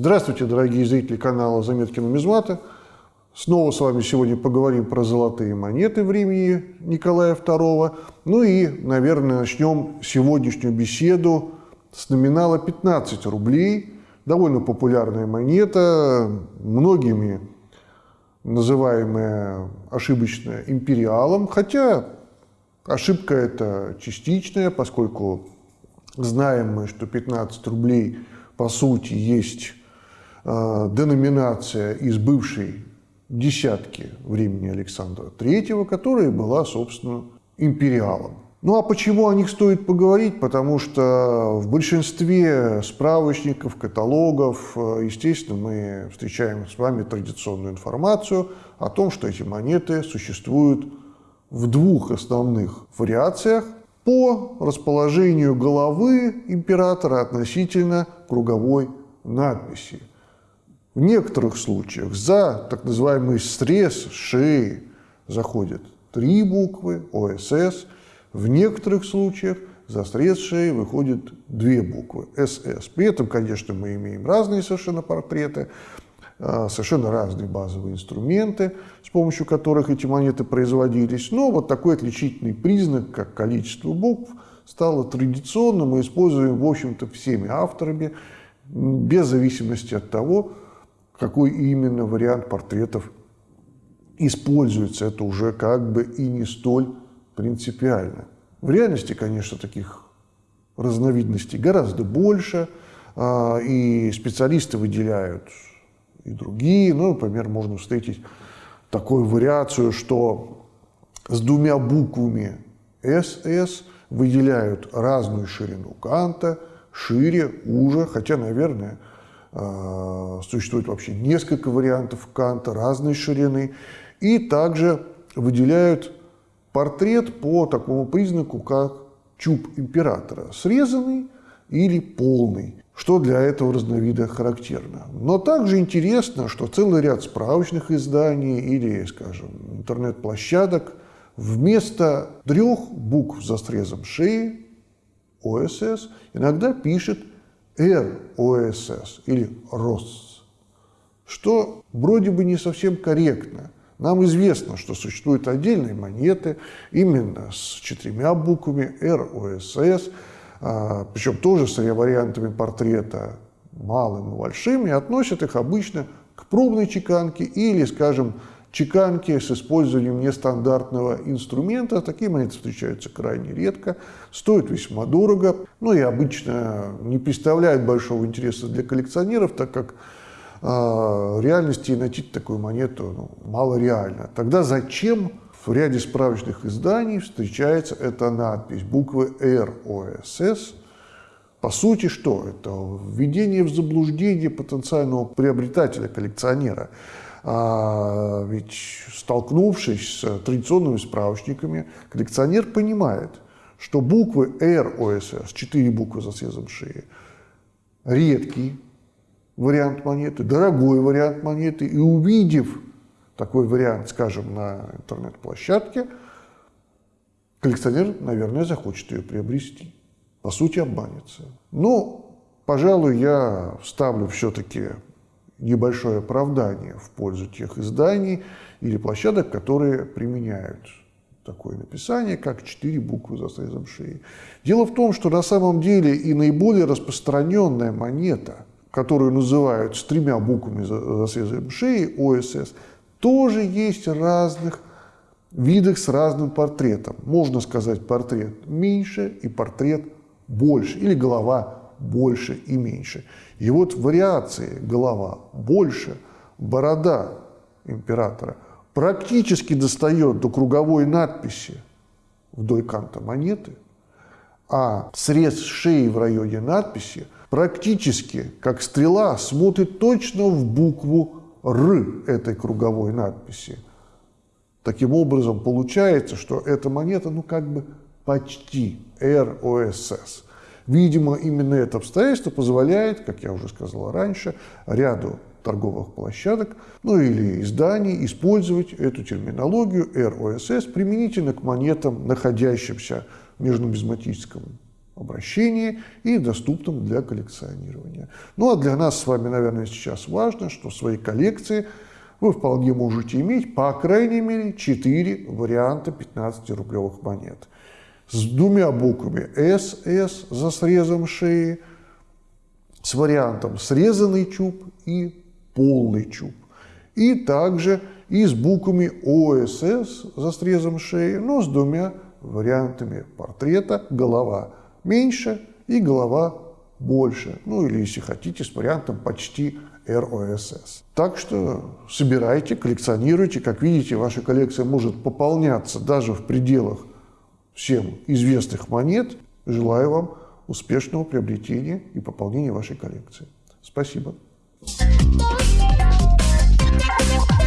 Здравствуйте, дорогие зрители канала «Заметки нумизмата». Снова с вами сегодня поговорим про золотые монеты времени Николая II. Ну и, наверное, начнем сегодняшнюю беседу с номинала 15 рублей. Довольно популярная монета, многими называемая ошибочно империалом, хотя ошибка эта частичная, поскольку знаем мы, что 15 рублей по сути есть деноминация из бывшей десятки времени Александра III, которая была, собственно, империалом. Ну а почему о них стоит поговорить? Потому что в большинстве справочников, каталогов, э, естественно, мы встречаем с вами традиционную информацию о том, что эти монеты существуют в двух основных вариациях по расположению головы императора относительно круговой надписи. В некоторых случаях за так называемый срез шеи заходят три буквы ОСС, в некоторых случаях за срез шеи выходят две буквы СС. При этом, конечно, мы имеем разные совершенно портреты, а, совершенно разные базовые инструменты, с помощью которых эти монеты производились. Но вот такой отличительный признак, как количество букв, стало традиционным и используем, в общем-то, всеми авторами, без зависимости от того, какой именно вариант портретов используется, это уже как бы и не столь принципиально. В реальности, конечно, таких разновидностей гораздо больше, а, и специалисты выделяют и другие. Ну, например, можно встретить такую вариацию, что с двумя буквами «СС» выделяют разную ширину канта, шире, уже, хотя, наверное, существует вообще несколько вариантов канта разной ширины. И также выделяют портрет по такому признаку, как чуб императора, срезанный или полный, что для этого разновида характерно. Но также интересно, что целый ряд справочных изданий или, скажем, интернет-площадок вместо трех букв за срезом шеи ОСС иногда пишет РОСС или РОС, что вроде бы не совсем корректно. Нам известно, что существуют отдельные монеты именно с четырьмя буквами РОСС, а, причем тоже с вариантами портрета малым и большим, и относят их обычно к пробной чеканке или, скажем, чеканки с использованием нестандартного инструмента. Такие монеты встречаются крайне редко, стоят весьма дорого, ну и обычно не представляют большого интереса для коллекционеров, так как э, реальности найти такую монету ну, мало реально. Тогда зачем в ряде справочных изданий встречается эта надпись, буквы РОСС, по сути, что? Это введение в заблуждение потенциального приобретателя, коллекционера. А, ведь столкнувшись с традиционными справочниками, коллекционер понимает, что буквы РОСС, четыре буквы за срезом шеи, редкий вариант монеты, дорогой вариант монеты, и увидев такой вариант, скажем, на интернет-площадке, коллекционер, наверное, захочет ее приобрести. По сути, обманется. Но, пожалуй, я вставлю все-таки небольшое оправдание в пользу тех изданий или площадок, которые применяют такое написание, как четыре буквы за срезом шеи. Дело в том, что на самом деле и наиболее распространенная монета, которую называют с тремя буквами за, срезом шеи, ОСС, тоже есть разных видах с разным портретом. Можно сказать портрет меньше и портрет больше, или голова больше и меньше. И вот вариации голова больше, борода императора практически достает до круговой надписи вдоль канта монеты, а срез шеи в районе надписи практически, как стрела, смотрит точно в букву «Р» этой круговой надписи. Таким образом, получается, что эта монета, ну, как бы почти РОСС. Видимо, именно это обстоятельство позволяет, как я уже сказал раньше, ряду торговых площадок, ну или изданий использовать эту терминологию РОСС применительно к монетам, находящимся в межнумизматическом обращении и доступном для коллекционирования. Ну а для нас с вами, наверное, сейчас важно, что в своей коллекции вы вполне можете иметь, по крайней мере, 4 варианта 15-рублевых монет. С двумя буквами СС за срезом шеи, с вариантом срезанный чуб и полный чуб. И также и с буквами ОСС за срезом шеи, но с двумя вариантами портрета голова меньше и голова больше. Ну или, если хотите, с вариантом почти РОСС. Так что собирайте, коллекционируйте. Как видите, ваша коллекция может пополняться даже в пределах всем известных монет. Желаю вам успешного приобретения и пополнения вашей коллекции. Спасибо. Thank you.